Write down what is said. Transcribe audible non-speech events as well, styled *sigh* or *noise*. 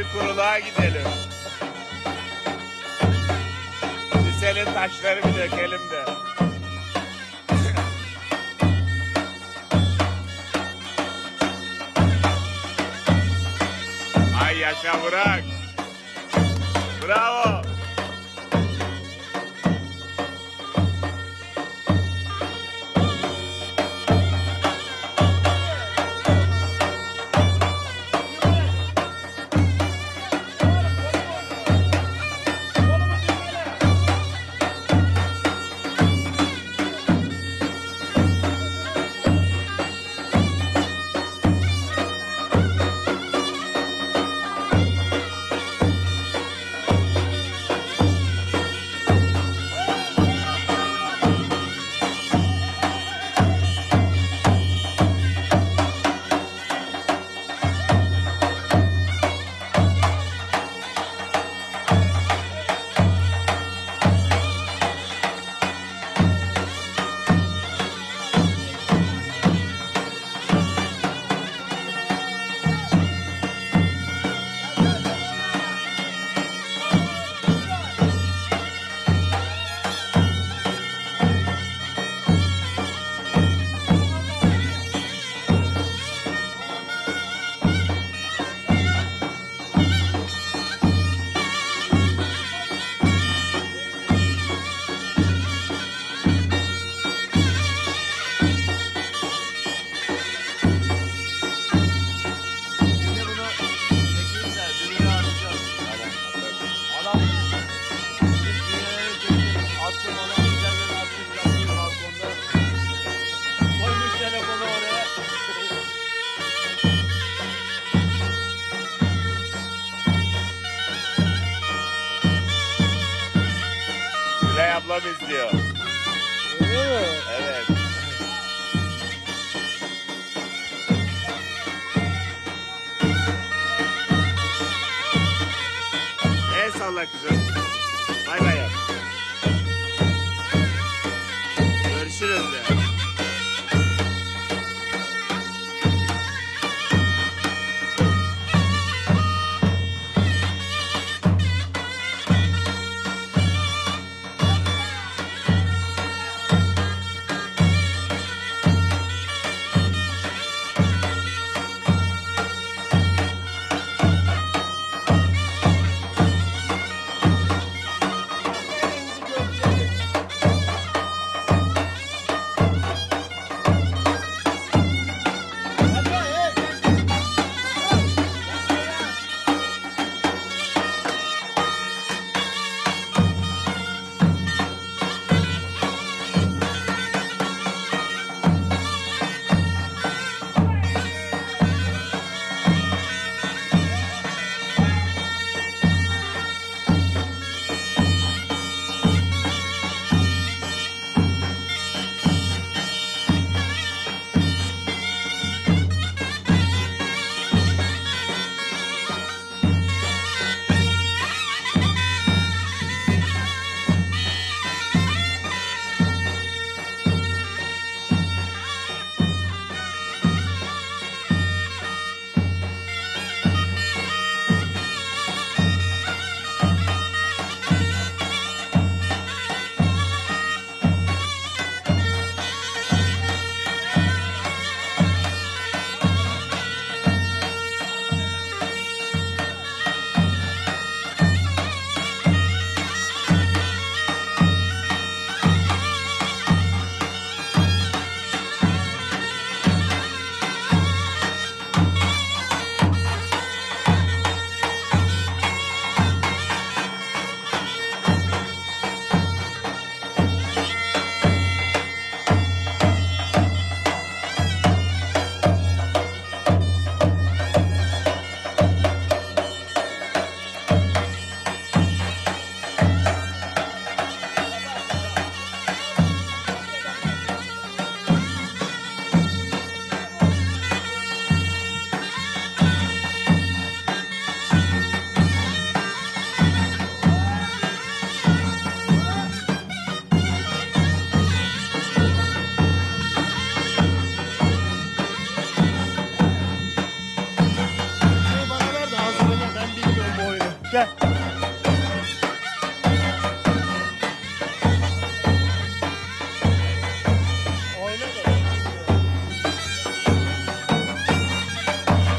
Şimdi kuruluğa gidelim. Siseli taşları bir dökelim de. *laughs* Ay yaşa bırak. Ablam izliyor. Evet. El salla kızım. Bay bay.